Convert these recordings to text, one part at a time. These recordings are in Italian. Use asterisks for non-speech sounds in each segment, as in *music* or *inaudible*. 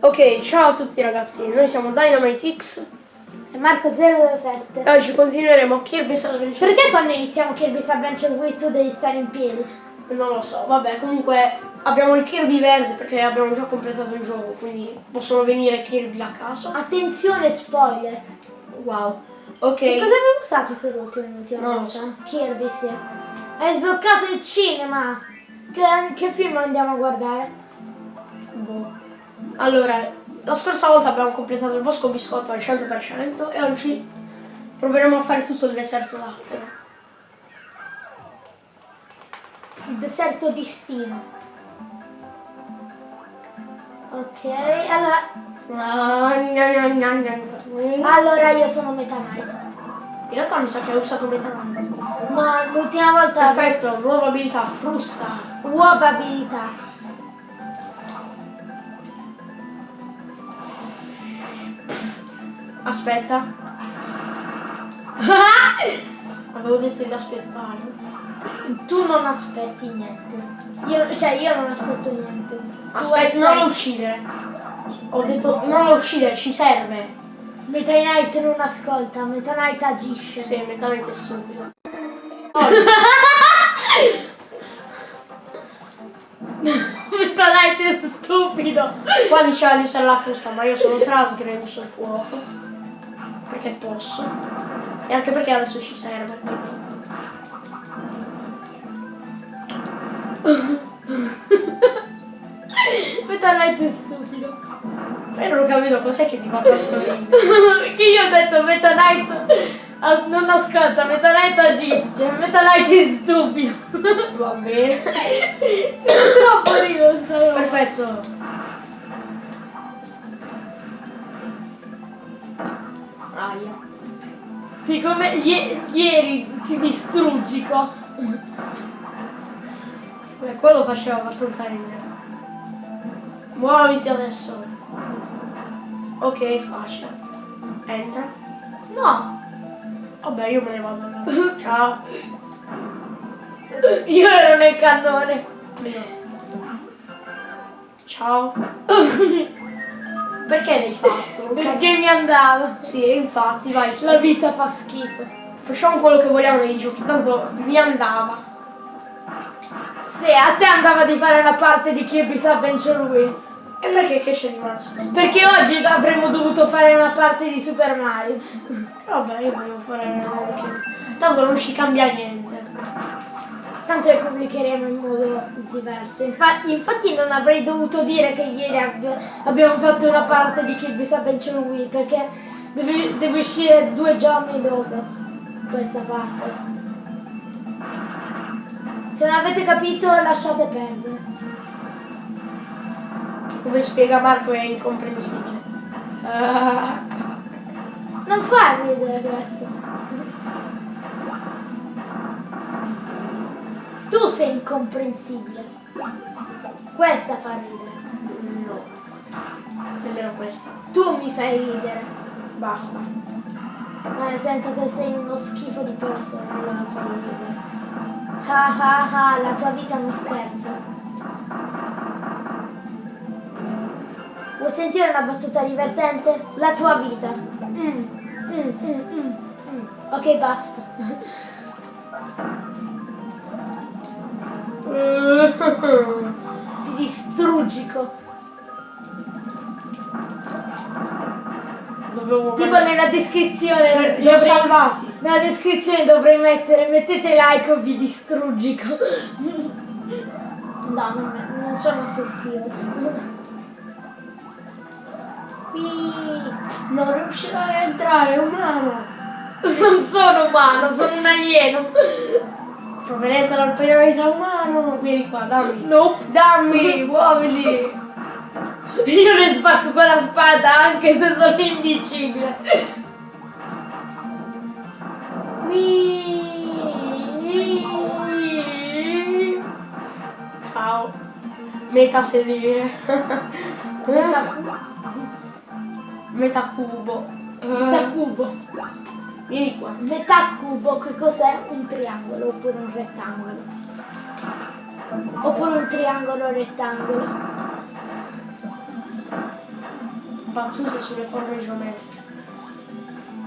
Ok, ciao a tutti ragazzi, noi siamo DynamiteX E Marco 007. e oggi continueremo Kirby's Adventure. Perché quando iniziamo Kirby's Adventure Wii tu devi stare in piedi? Non lo so, vabbè, comunque abbiamo il Kirby verde perché abbiamo già completato il gioco, quindi possono venire Kirby a caso. Attenzione spoiler. Wow. Ok. Che cosa abbiamo usato per ultimo l'ultima Non lo so. Kirby, sì. Hai sbloccato il cinema. Che, che film andiamo a guardare? Boh. Allora, la scorsa volta abbiamo completato il bosco biscotto al 100% e oggi proveremo a fare tutto il deserto lattero. Il deserto di Steam. Ok, allora, allora io sono Meta Knight. In realtà mi sa che hai usato metanite. No, l'ultima volta Perfetto, nuova abilità, frusta. uova abilità. Aspetta. *laughs* Avevo detto di aspettare. Tu non aspetti niente. Io, cioè io non aspetto niente. Aspetta, non lo uccidere. Ho detto non lo uccidere, ci serve. Meta Knight non ascolta, Meta Knight agisce. Sì, metalmente è stupido. *laughs* Meta Knight è stupido. Qua diceva di usare la frusta, ma io sono trasgre e uso il fuoco. Perché posso. E anche perché adesso ci serve. *laughs* Meta Knight è stupido. Non ho capito cos'è che ti fa ridere. *laughs* Perché io ho detto Meta Knight ah, non ascolta, Meta Knight agisce, Meta Knight è stupido. Va bene. *laughs* Troppo rido sta roba. Perfetto. Aia. Siccome ie- ieri ti distruggi qua. Beh, quello faceva abbastanza ridere. Muoviti adesso. Ok, facile. Enter. No, Vabbè, io me ne vado allora. *laughs* Ciao. io ero nel cannone. Ciao. *laughs* Perché l'hai fatto? Perché mi andava. Sì, infatti, vai, La vita fa schifo. Facciamo quello che vogliamo nei giochi, tanto mi andava. Sì, a te andava di fare una parte di Kirby's Adventure Wii. E perché che c'è scusa? Perché oggi avremmo dovuto fare una parte di Super Mario. Vabbè, io volevo fare anche. Tanto non ci cambia niente. Tanto le pubblicheremo in modo diverso. Infa- infatti non avrei dovuto dire che ieri abbia- abbiamo fatto una parte di Kirby's Adventure Wii perché deve, deve uscire due giorni dopo questa parte. Se non avete capito lasciate perdere. Come spiega Marco è incomprensibile. Ah, Non fa ridere questo. Tu sei incomprensibile. Questa fa ridere. no. Nemmeno questa. Tu mi fai ridere. Basta. Ma nel senso che sei uno schifo di persona, allora fai ridere. Ah ah ah, la tua vita non scherza. Vuoi sentire una battuta divertente? La tua vita. Mm, mm, mm, mm, mm. Ok, basta. *laughs* Ti distruggico. Dovevo Tipo nella descrizione. Cioè, li ho dovrei- salvati. Nella descrizione dovrei mettere mettete like o vi distruggico. No, non, non sono ossessivo. Qui Non riuscirai a entrare, umano. non sono umano, sono un alieno. Provenienza dal pianeta umano. Vieni qua, dammi. No, Dammi, muoviti. io ne spacco con la spada anche se sono invincibile. Qui. Ciao. Meta sedere. Metà, Meta cubo. metà cubo. Vieni qua. Metà cubo che cos'è? Un triangolo oppure un rettangolo. Oppure un triangolo rettangolo. battute sulle forme geometriche.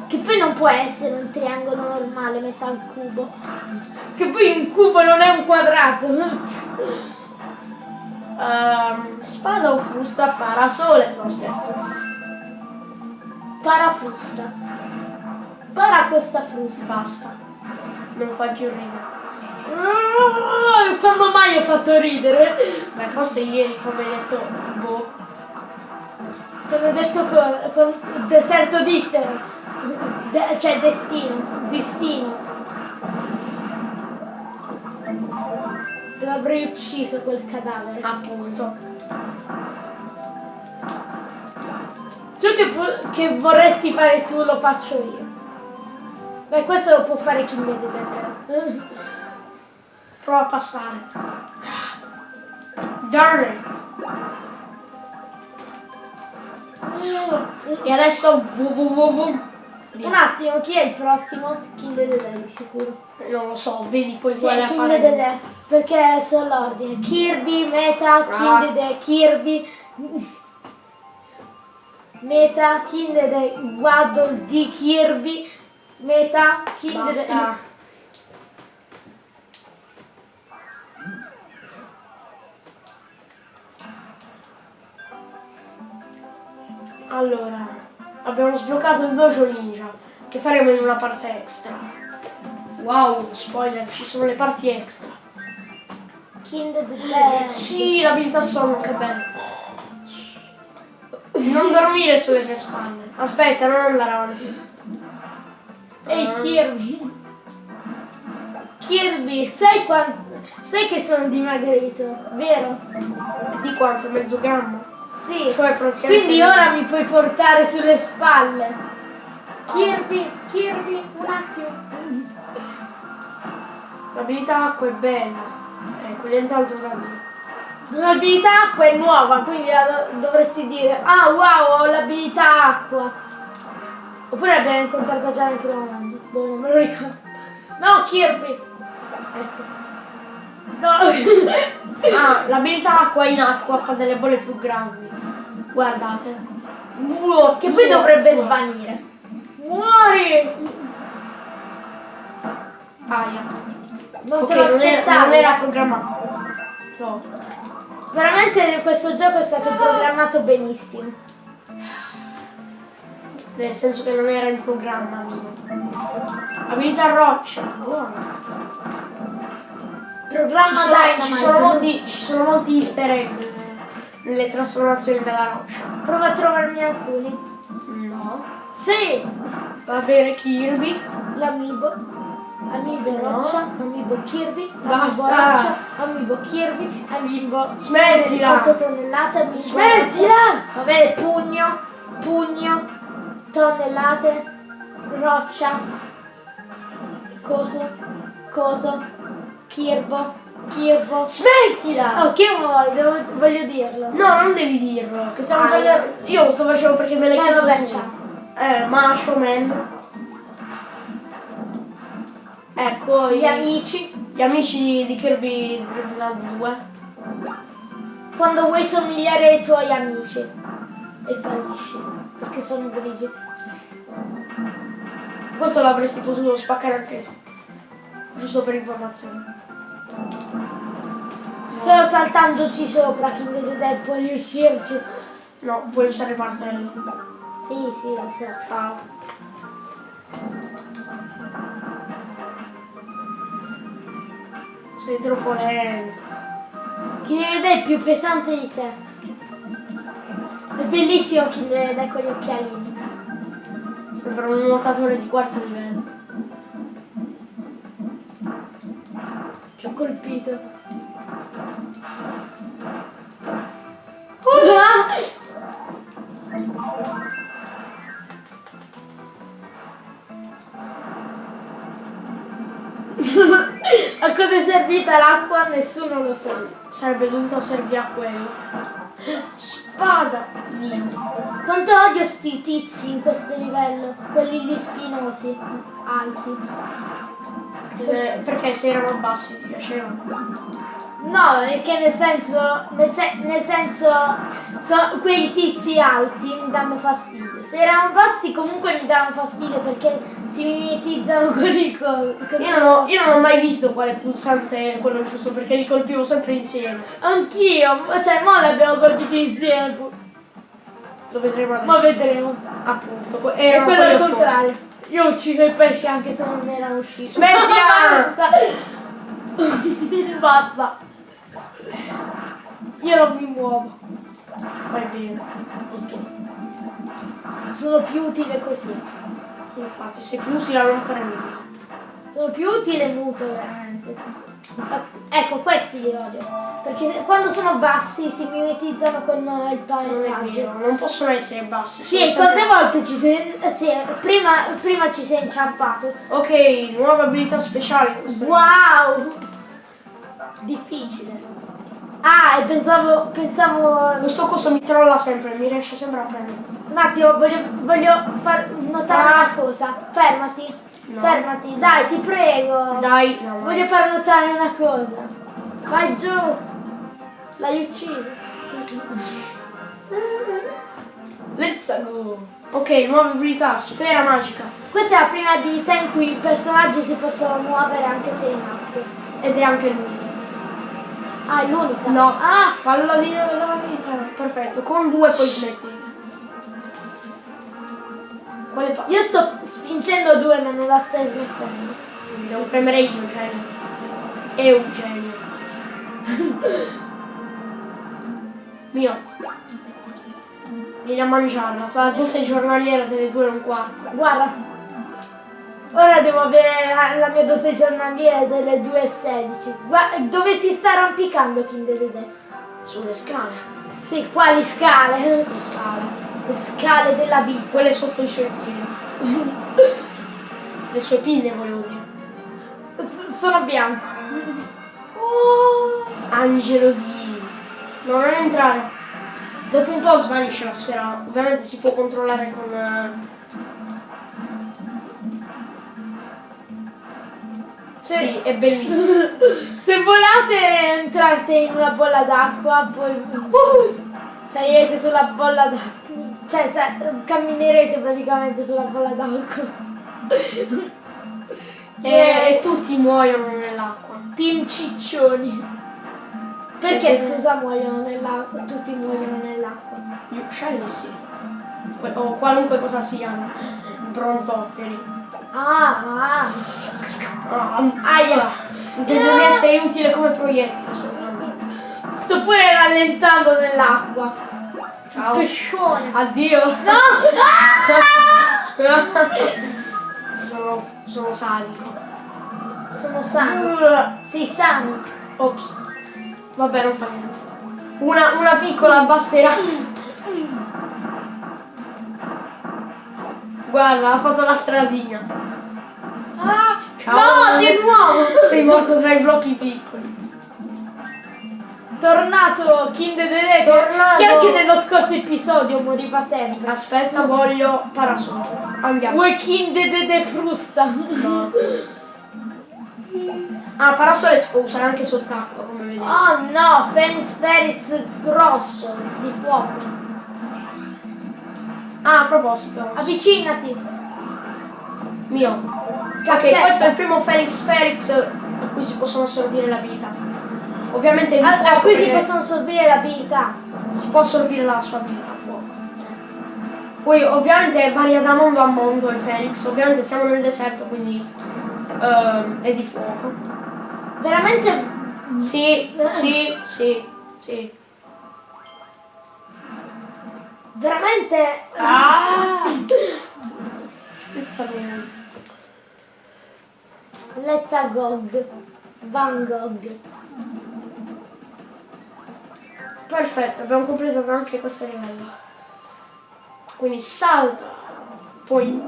Che poi non può essere un triangolo normale, metà un cubo. Che poi un cubo non è un quadrato. Ehm, spada o frusta, parasole. No, scherzo. Parafusta. Para questa frusta. Basta. Non fai più ridere. Ah, Quando mai ho fatto ridere? Beh, forse ieri quando hai detto boh. Quando ho detto co- con deserto dittero. De- cioè destino. Destino. Te l'avrei ucciso quel cadavere. Appunto. Ciò che, che vorresti fare tu lo faccio io. Beh, questo lo può fare chi mi vede però. Prova a passare. Darn it. E adesso www. Un attimo, chi è il prossimo? King Dedede di sicuro. Non lo so, vedi poi Sì, quale King fare. Dedede, perché sono l'ordine. Kirby, Meta, King. Dedede, Kirby. Meta, King Dedede, Waddle di Kirby. Meta, King Basta. Dedede. Allora, abbiamo sbloccato il dojo ninja che faremo in una parte extra. Wow, spoiler, ci sono le parti extra. King Dedede. Sì, l'abilità sonno, che bello. Non dormire sulle tue spalle. Aspetta, non andare avanti. Ehi Ah. Kirby. Kirby, sai quanto... Sai che sono dimagrito, vero? Di quanto? Mezzo grammo? Sì. Cioè. Quindi ora mi puoi portare sulle spalle. Kirby, Kirby, un attimo. L'abilità acqua è bella. Ecco, nient'altro da dire. L'abilità acqua è nuova, quindi la do- dovresti dire Ah wow, ho l'abilità acqua. Oppure l'abbiamo incontrata già nel primo mondo. Boh, non me lo ricordo. No, Kirby. Ecco. No. *laughs* Ah, l'abilità acqua in acqua fa delle bolle più grandi. Guardate. Wow, che poi dovrebbe svanire. Muori! Aia. Non Ok, te lo aspettavi. non era programmato. Veramente questo gioco è stato programmato benissimo. Nel senso che non era in programma mio. Abilità roccia. Buono. Programma Ci sono, Dynamite. ci sono molti, ci sono molti easter egg nelle trasformazioni della roccia. Prova a trovarmi alcuni. No. Sì! Va bene Kirby. L'amibo. Amibo No. roccia, amibo Kirby, Basta. amibo roccia, amibo Kirby, amibo Smettila. 8 tonnellate, amibo Smettila. Va bene, pugno, pugno, tonnellate, roccia, coso, coso, kirbo, kirbo. Smettila! Oh, che vuoi? Devo- voglio dirlo. No, non devi dirlo. Che stiamo Ah, parlando. Io lo sto facendo perché me l'hai Eh, chiesto vabbè, ciao. Eh, Macho Man. Ecco Gli gli, amici, gli amici di Kirby Original 2. quando vuoi somigliare ai tuoi amici e fallisci, perché sono grigi. Questo l'avresti potuto spaccare anche tu. Giusto per informazione. Solo saltandoci sopra, the Dead può riuscirci. No, puoi usare il martello. Sì, sì, lo so. Ciao. Sei troppo lento. The Dead è più pesante di te. È bellissimo the Dead con gli occhialini. Sembra un nuotatore di quarto livello. Ci ho colpito. Cosa? *laughs* A cosa è servita l'acqua? Nessuno lo sa. Sarebbe dovuto servire a quello. Spada! Mia. Quanto odio sti tizi in questo livello, quelli lì spinosi, alti. Eh, perché se erano bassi ti piacevano? No, perché nel senso, nel, se- nel senso, so- quei tizi alti mi danno fastidio. Se erano bassi comunque mi danno fastidio perché si mimetizzano *laughs* con il co- con Io non, ho, io non ho mai visto quale pulsante è quello giusto perché li colpivo sempre insieme. Anch'io, cioè mo li abbiamo colpiti insieme. Lo vedremo adesso. Ma vedremo. Appunto. E Erano quello al opposti. contrario. Io ho ucciso i pesci anche se non erano usciti. Smettila! *laughs* Basta. Io non mi muovo. Vai bene. Sono più utile così. Infatti, sei più utile a non fare nulla. Sono più utile muto veramente. Ecco, questi li odio. Perché quando sono bassi si mimetizzano con eh, il Non paillaggio. vero, non possono essere bassi. Sì, sono e quante sempre- volte ci sei. eh, Sì, prima, prima ci sei inciampato. Ok, nuove abilità questo Wow! Difficile. Ah, e pensavo. pensavo. Questo coso mi trolla sempre, mi riesce sempre a prendere. Un attimo, voglio, voglio far notare una cosa. Fermati. No. Fermati, dai, ti prego. Dai, no, Voglio far notare una cosa. Vai giù. L'hai ucciso. Let's go. Ok, nuove abilità, sfera magica. Questa è la prima abilità in cui i personaggi si possono muovere anche se in atto. Ed è anche lui. Ah, è l'unica? No. Ah! Palla di abilità. Perfetto, con due poi smetti. Io sto spingendo due ma non la stai smettendo. Devo premere io, genio. È un genio. *laughs* Mio. Vieni a mangiarla, fa dose giornaliera delle due e un quarto. Guarda. Ora devo avere la, la mia dose giornaliera delle 2,16. Guarda, dove si sta arrampicando King Dedede? Sulle scale. Sì, quali scale? Le scale. Le scale della vita. Quelle sotto i suoi piedi. *laughs* Le sue pinne volevo dire. S- Sono bianco. Oh, angelo di... No, non entrare. Dopo un po' svanisce la sfera. Ovviamente si può controllare con... eh, Sì, è bellissimo. *laughs* Se volate entrate in una bolla d'acqua, poi uh, salirete sulla bolla d'acqua. Cioè sa- camminerete praticamente sulla bolla d'acqua. E, e tutti muoiono nell'acqua. Team ciccioni. Perché Eh. scusa muoiono nell'acqua? Tutti muoiono nell'acqua. Gli uccelli sì. O qualunque cosa siano. Brontotteri. Ah, ah. Ah, aia! Devi essere utile come proiettile soltanto. Sto pure rallentando nell'acqua. Ciao. Pescione. Addio! No! Ah! *laughs* sono, sono sadico. Sono sano. Sei sano. Ops. Vabbè, non fa niente. Una, una piccola basterà. Guarda, ha fatto la stradina. Ah, Ciao. No, di nuovo. Sei morto tra i blocchi piccoli. Tornato King Dedede Tornato. che anche nello scorso episodio moriva sempre. Aspetta, voglio parasol. Andiamo. Vuoi King Dedede frusta? No. *laughs* Ah, parasole si può usare anche sott'acqua, come vedete. Oh no, Fenix Feriz grosso di fuoco. Ah, a proposito. Avvicinati. Mio. Ok, questo è il primo Felix Felix a cui si possono assorbire le abilità. Ovviamente il A, a cui si possono assorbire le abilità. si può assorbire la sua abilità fuoco. Poi ovviamente varia da mondo a mondo il Felix, ovviamente siamo nel deserto quindi ehm, è di fuoco. Veramente Sì, sì, sì, sì. veramente Ah! Let's a Gog. Van Gogh. Perfetto, abbiamo completato anche questo livello. Quindi salta. Poi...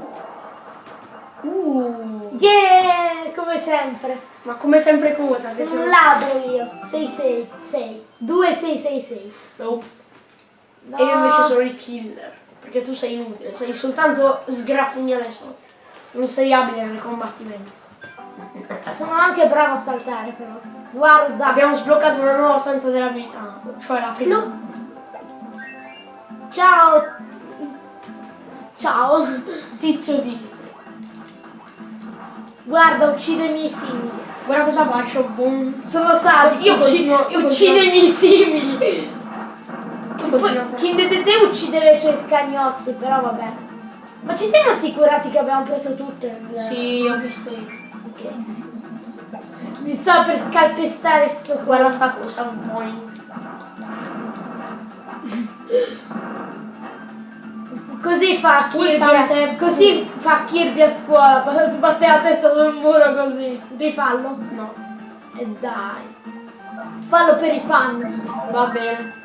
Uh, Yeah, come sempre. ma come sempre cosa? Sono siamo- un ladro io. 666. 2666. No. No. E io invece sono il killer. Perché tu sei inutile, sei soltanto sgraffignare sotto. Non sei abile nel combattimento. Sono anche bravo a saltare però. Guarda. Abbiamo sbloccato una nuova stanza dell'abilità, cioè la prima. Lu- Ciao. Ciao. *laughs* Tizio D. Guarda, uccide i miei simili. Guarda cosa faccio, boom. Sono sadico. Io ucci- continuo- io continuo- i miei simili. King Dedede uccideva i suoi scagnozzi, però vabbè. Ma ci siamo assicurati che abbiamo preso tutto? il- Sì, ho visto io. Ok. Mi sta per calpestare sto. Guarda sta cosa, un po'. Così fa Kirby. Così fa Kirby a scuola. *laughs* Sbatte la testa sul muro così. Rifallo. No, E dai. Fallo per i fan. va bene.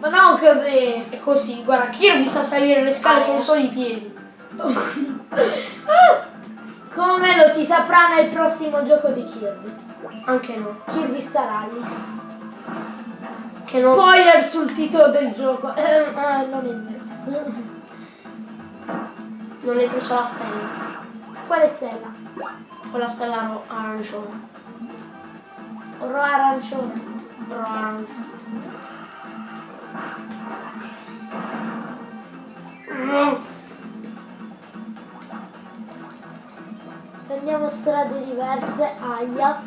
Ma non così. È così, guarda, Kirby sa salire le scale con solo i piedi. *laughs* Come lo si saprà nel prossimo gioco di Kirby. Anche no. Kirby Star Allies. Che non... Spoiler sul titolo del gioco. Eh, eh, non è vero. non hai preso la stella. Quale stella? Quella stella arancione. Oro arancione. Ro- arancione. Mm. Prendiamo strade diverse. Aia.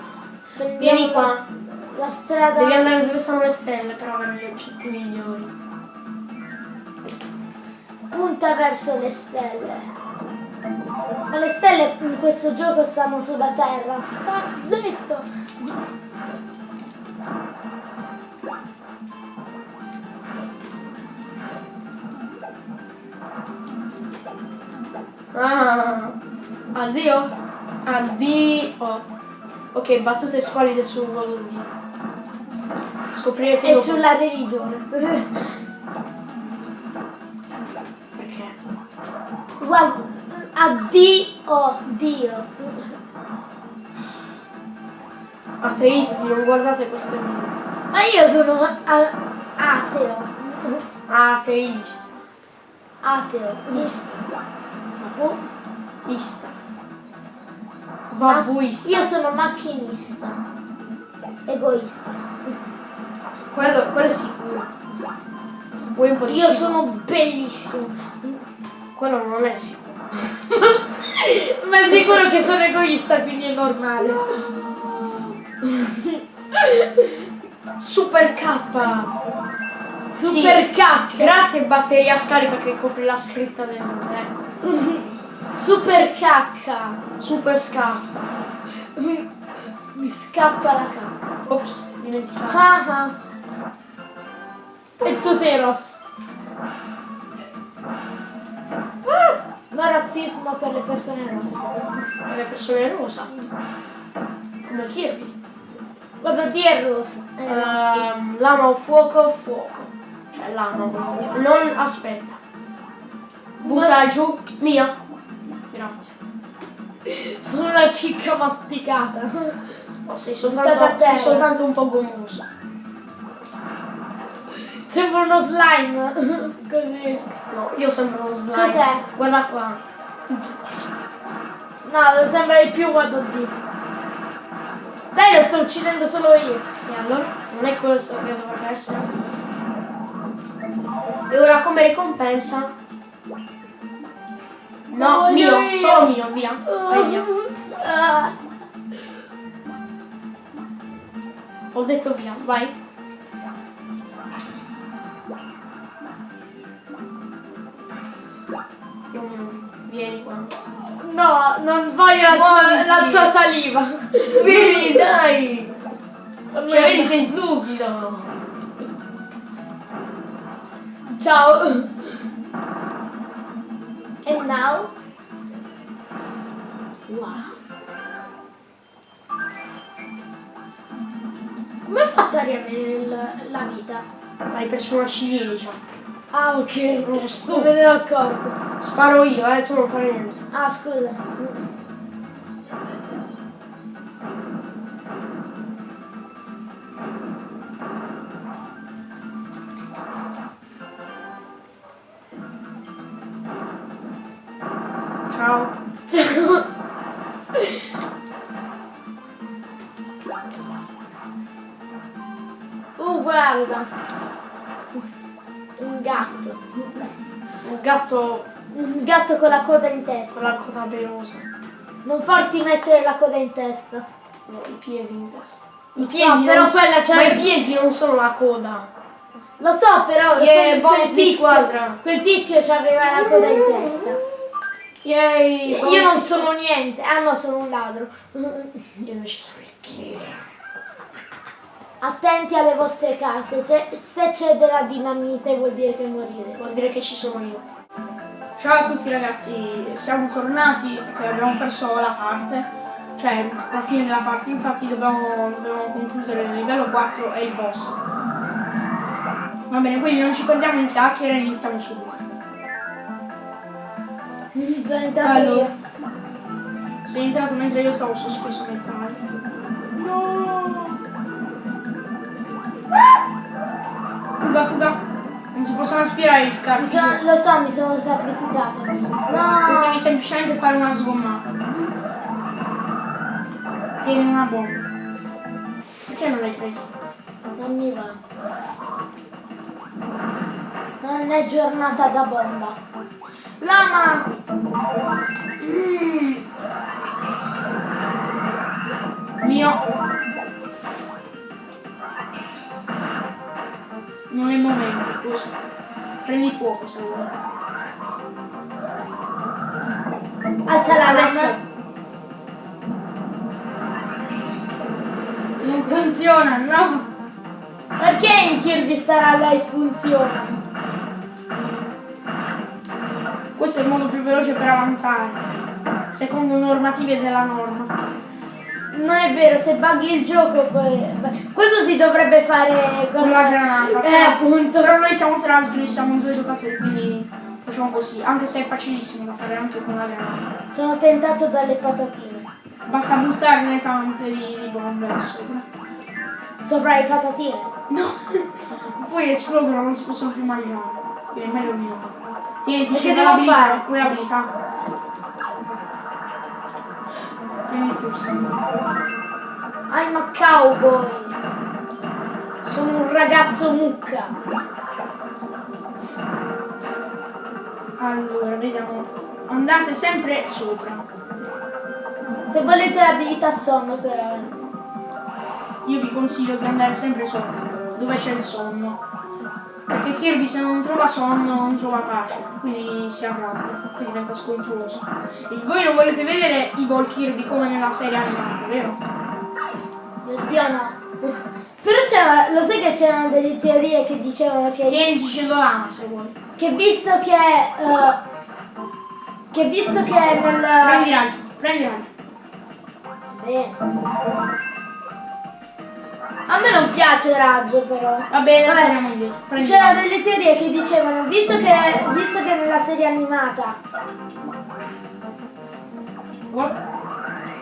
Prendiamo Vieni la- qua. La, strada. Devi andare dove stanno le stelle per avere gli oggetti migliori. punta verso le stelle. Ma le stelle in questo gioco stanno sulla terra. Sta zitto. Ah, addio. Addio. Ok, battute squalide sul volo di. Scoprirete E dopo sulla religione. perché. Guarda. Addio. Dio. Ateisti, non guardate queste video. Ma io sono ateo. Ateista. Ateo. Ista. Oh, Ista. Vabuista. Io sono macchinista. Egoista. Quello, quello è sicuro. Vuoi un po' di Io cibo? sono bellissimo. Quello non è sicuro. *laughs* Ma è sicuro che sono egoista, quindi è normale. *laughs* Super K. Super Sì. cacca. Grazie batteria scarica che copre la scritta del. Ecco. *laughs* Super cacca. Super Ska. Mi scappa la cacca. Ops, dimenticato. Ah ah. E tu sei rosso. Ah, No razzismo per le persone rosse. Per le persone rosa. Come Kirby. Guarda, di è rossa. È rossa. Ehm, lama o fuoco, fuoco. Cioè lama. Non aspetta. Butta giù. Mia. Grazie. Sono una cicca masticata. Oh, sei soltanto, sei soltanto un po' gommoso. Sembra uno slime. Così. No, io sembro uno slime. Cos'è? Guarda qua. No, sembra di più quando di. Dai, lo sto uccidendo solo io. E allora? Non è questo che dovrebbe essere. E ora come ricompensa? No, Voglio mio, io. solo mio, via. Vai via. Ah. Ho detto via, vai. Vieni qua. No, non voglio Muoviti. la tua saliva. Vieni, *laughs* dai! Cioè, vedi, sei stupido. Ciao. And now? Wow. Come ho fatto a riavere la vita? Hai preso una ciliegia. Ah, ok. Uno Non me ne ero accorto. Sparo io, eh, tu non fai niente. Ah, scusa. Ciao. Ciao. Oh, guarda. Un gatto. Un gatto... Un gatto con la coda in testa. Con la coda pelosa. Non farti mettere la coda in testa. No, i piedi in testa. I piedi, so, però so, quella c'è... Ma i piedi non sono la coda. Lo so però, yeah, quel, quel, tizio, quel tizio c'aveva la coda in testa. Yay! Io non sono niente. Ah no, sono un ladro. *laughs* Io invece sono il killer. Attenti alle vostre case. Se c'è della dinamite vuol dire che morire. Vuol dire che ci sono io. Ciao a tutti ragazzi, siamo tornati e abbiamo perso la parte. Cioè, alla fine della parte, infatti dobbiamo, dobbiamo concludere il livello 4 e il boss. Va bene, quindi non ci perdiamo in chiacchiere e iniziamo subito. Sono entrato Allora. io. Sei entrato mentre io stavo sospeso nel canale. No! Fuga, fuga! Non si possono aspirare gli scarpi. sono- lo so, mi sono sacrificato. No! Potevi semplicemente fare una sgommata. Tieni una bomba. Perché non l'hai preso? Non mi va. Non è giornata da bomba. Lama! Mm. Mio. Non è il momento, scusa. Prendi fuoco se vuoi. Alza la Adesso. lama. Non funziona, no! Perché in Kirby Star Allies funziona? Veloce per avanzare. Secondo normative della norma. Non è vero, se buggy il gioco poi... Questo si dovrebbe fare con Con la granata. Eh, però- appunto. Però noi siamo trasgri, siamo due giocatori, quindi facciamo così. Anche se è facilissimo da fare anche con la granata. Sono tentato dalle patatine. Basta buttarne tante di, di bombe sopra. Sopra le patatine. No! *laughs* Poi esplodono, non si possono più mangiare. Quindi è meglio. Tieni, E c'è che devo l'abilità, fare? Quella abilità. Prendi fusto. I'm a cowboy. Sono un ragazzo mucca. Allora, vediamo. Andate sempre sopra. Se volete l'abilità sonno però. Io vi consiglio di andare sempre sopra, dove c'è il sonno. Perché Kirby se non trova sonno non trova pace, quindi si arrabbia, quindi diventa scontroso. E voi non volete vedere i gol Kirby come nella serie animata, vero? Oddio no. Però c'era, lo sai che c'erano delle teorie che dicevano che, Tieni cellulana se vuoi. che visto che... eh, che visto che nel... Prendi raggio, prendi raggio. Bene. A me non piace raggio però. Va bene, Vabbè, C'erano delle teorie che dicevano, visto che, visto che nella serie animata,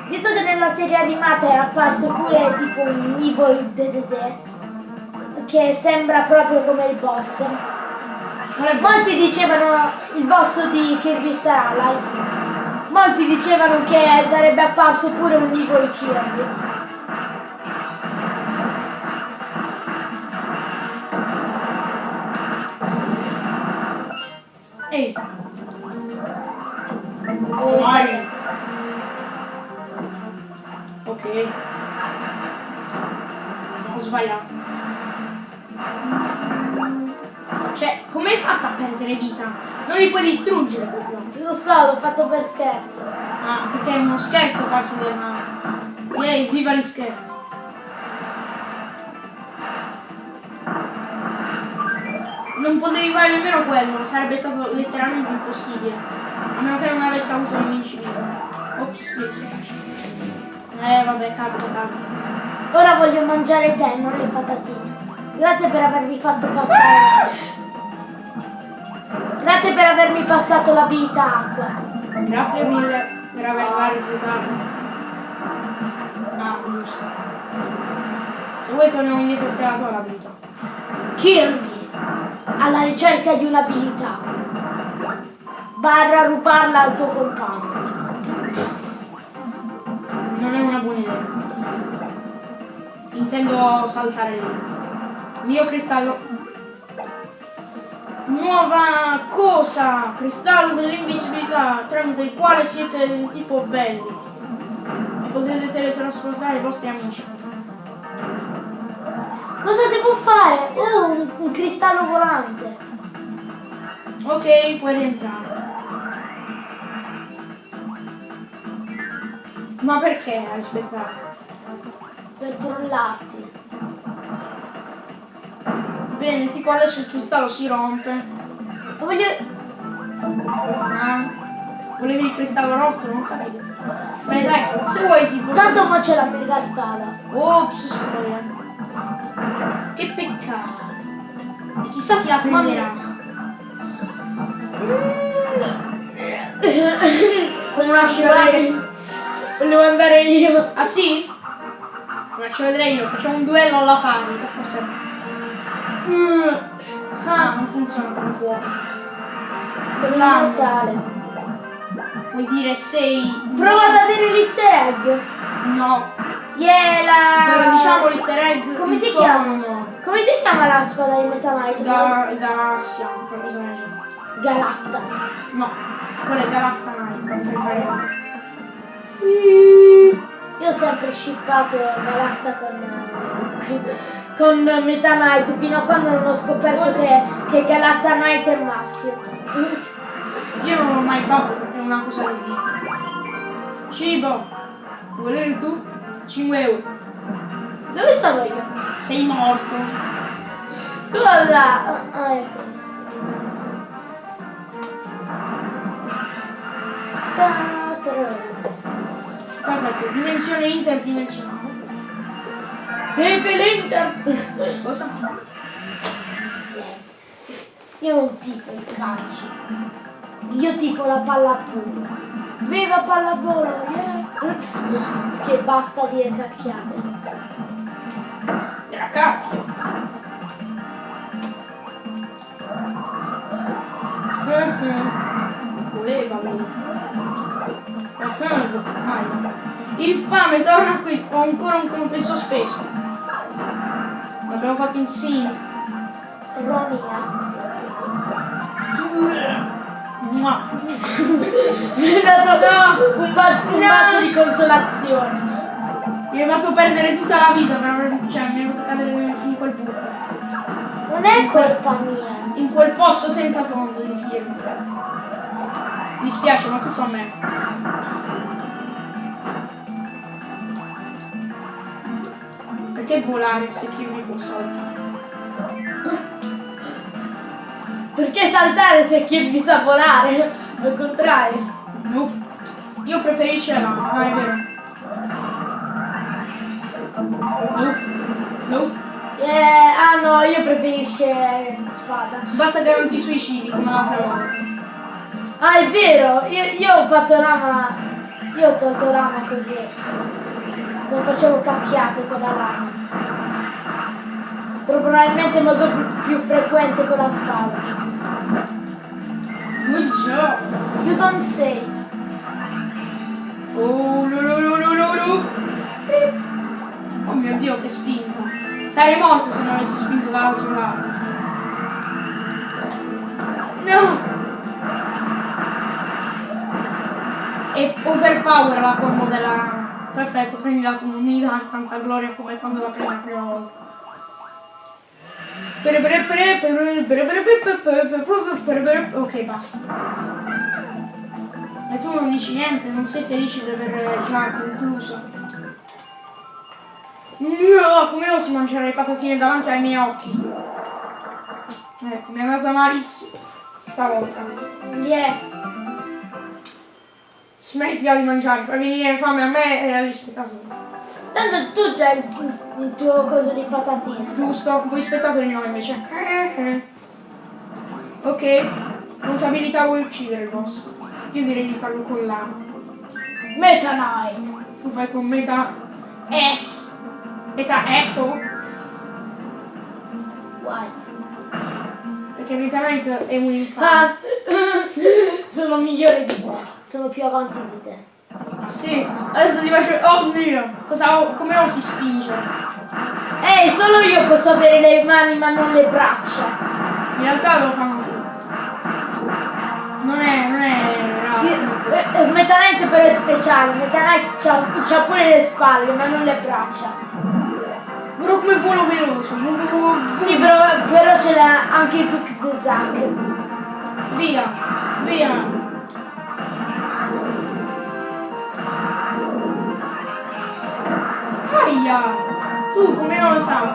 visto che nella serie animata è apparso pure tipo un Evil DDD, che sembra proprio come il boss. è Molti dicevano il boss di Kirby Star Allies. Molti dicevano che sarebbe apparso pure un Evil Kirby. Ehi, Eh, vai. Ok. Ho sbagliato. Cioè, come hai fatto a perdere vita? Non li puoi distruggere proprio. Lo so, l'ho fatto per scherzo. Ah, perché è uno scherzo farsi del male. Yay, viva gli scherzi. Non potevi fare nemmeno quello, sarebbe stato letteralmente impossibile. A meno che non avessi avuto l'invincibile. Ops, mi. Eh vabbè, capito, capito. Ora voglio mangiare te, non le patatine. Grazie per avermi fatto passare. Grazie per avermi passato la vita acqua. Grazie mille per averla rifiutato. Ah, giusto. Se vuoi torniamo indietro e la tua vita. Kirby, alla ricerca di un'abilità. Barra rubarla al tuo compagno. Non è una buona idea. Intendo saltare lì. Mio cristallo. nuova cosa, cristallo dell'invisibilità, tramite il quale siete di tipo belli e potete teletrasportare i vostri amici. Cosa devo fare? Oh, un, un cristallo volante. Ok, puoi rientrare. Ma perché hai aspettato? Per trollarti. Bene, tipo adesso il cristallo si rompe. Ma voglio... Ah, volevi il cristallo rotto? Non capito. Dai, dai, se vuoi tipo... Tanto c'è la mega spada. Ops, spoiler. Che peccato. E chissà chi la prenderà. Come una scivolata. Volevo andare io. Ah sì? Faccio vedere io, facciamo un duello alla pari, forse. Mm. Ah, non funziona come fuoco. Slammo. immortale. Vuoi dire sei. Prova ad avere l'easter egg. No. Yeah, la... Però diciamo l'easter egg. Come si il chiama? tono. Come si chiama la spada di Meta Knight? Ga- galassia, qualcosa del genere. Galatta. No, quella è puoi fare. Io ho sempre shippato Galatta con, con Meta Knight fino a quando non ho scoperto Cosa? che, che Galatta Knight è maschio. Io non l'ho mai fatto perché è una cosa di vita. Cibo, volere tu? 5 euro. Dove sono io? Sei morto. Cosa? Ah, ecco. Perfetto, dimensione interdimensionale. Tepe l'Inter! Cosa? Io non tifo il calcio. Io tifo la pallavolo. Viva pallavolo! Yeah. Che basta dire cacchiate. Stracacchio. Voleva lui. Il fame torna qui, ho ancora un compenso speso. L'abbiamo fatto in sync. Ronia. Mua. *laughs* Mi hai dato un, ba- un bacio di consolazione. Mi hai fatto perdere tutta la vita per aver... cioè mi hai fatto cadere in quel buco. Non è colpa mia. In quel fosso senza fondo di Kiev. Mi spiace, ma tutto a me. Perché volare se mi può saltare? Perché saltare se chi mi sa volare? Al contrario. Nope. Io preferisco la... Ah, è vero. Nope. Nope. Eh, ah no, io preferisco spada. Basta che non ti suicidi come l'altra volta. Ah, è vero, io, io ho fatto lama. Io ho tolto lama così. Non facevo cacchiate con la lama. Probabilmente è molto più- frequente con la spada. Good job. You don't say. Oh, lu, lu, lu, lu, lu. Oh mio dio, che spinta. Sarei morto se non avessi spinto dall'altro lato. No! E overpower la combo della... Perfetto, prendi l'altro, non mi dà tanta gloria come quando la prendi la prima volta. Ok, basta. E tu non dici niente, non sei felice di aver già concluso. No, come osi mangiare le patatine davanti ai miei occhi? Ecco, mi è andata malissimo. Stavolta. Yeah. Smettila di mangiare, fai venire fame a me e agli spettatori. Tanto tu già il, il tuo coso di patatine. Giusto? Voi spettatori no invece. Ok, con che abilità vuoi uccidere il boss? Io direi di farlo con la. Meta Knight. Tu fai con meta S. Età esso? Guai. Perché l'internet è un infame. Ah! *laughs* sono migliore di te. Sono più avanti di te. Sì, adesso ti faccio... Oh mio! Cosa, come lo si spinge? Ehi, solo io posso avere le mani ma non le braccia. In realtà lo fanno tutti. Non è... non è... Sì, eh, eh Meta Knight però è speciale, Meta Knight ha pure le spalle ma non le braccia. Però come volo veloce. Sì, però, però ce l'ha anche il Duke de Zack. Via, via. Aia! Tu come non lo sai?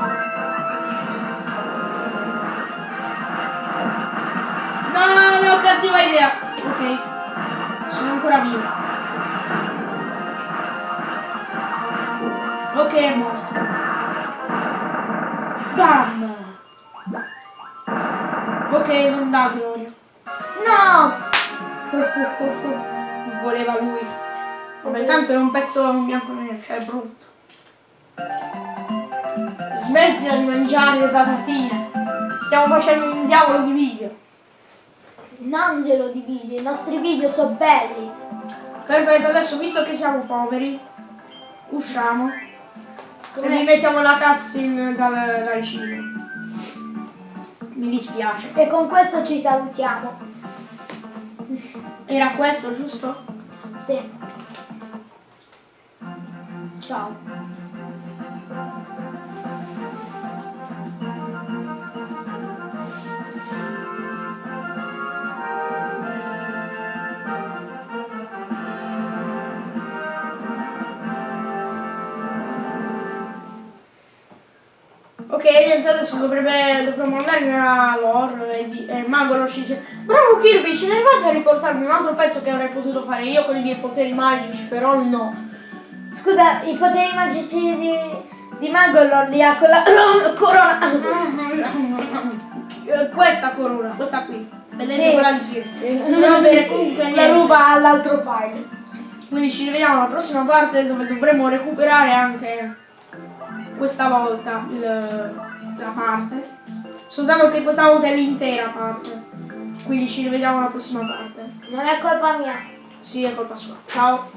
No, no, cattiva idea. Ok. Sono ancora vivo. Ok, è morto. Bam! Ok, non dà gloria. No! Voleva lui. Vabbè, tanto è un pezzo bianco nero, cioè è brutto. Smettila di mangiare le patatine. Stiamo facendo un diavolo di video. Non glielo dividi, i nostri video sono belli. Perfetto, adesso visto che siamo poveri, usciamo. Come- mettiamo la cutscene dal, dal cibo. Mi dispiace. E con questo ci salutiamo. Era questo, giusto? Sì. Ciao. Niente, adesso dovrebbe, dovremmo andare nella lore e, di, e Magolo ci dice Bravo Kirby, ce ne fate a riportarmi un altro pezzo che avrei potuto fare io con i miei poteri magici, però no. Scusa, i poteri magici di, di Magolor li ha con la *coughs* corona. Eh, Questa corona, questa qui. Vedete Sì. quella di Kirby. Va bene, comunque La ruba all'altro file. Quindi ci rivediamo alla prossima parte dove dovremo recuperare anche questa volta il- la parte. Soltanto che questa volta è l'intera parte. Quindi ci rivediamo alla prossima parte. Non è colpa mia. Sì, è colpa sua. Ciao.